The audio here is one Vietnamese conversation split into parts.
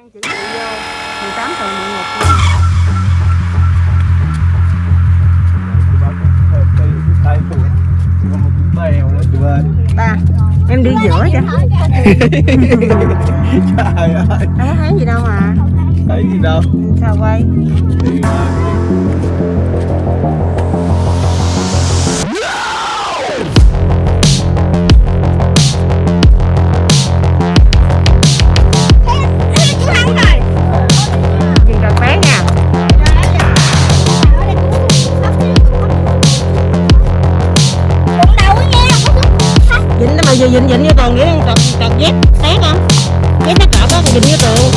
Mang chữ chị vô. 18 tờ một. Ngục ba em đi giữa chứ Trời ơi, có thấy gì đâu mà. Thấy gì đâu. Sao quay dính nó bao giờ dính dính như tường vậy trật trật dép té không? Dép nó cọp á dính như tường.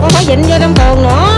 Không phải dính vô trong tường nữa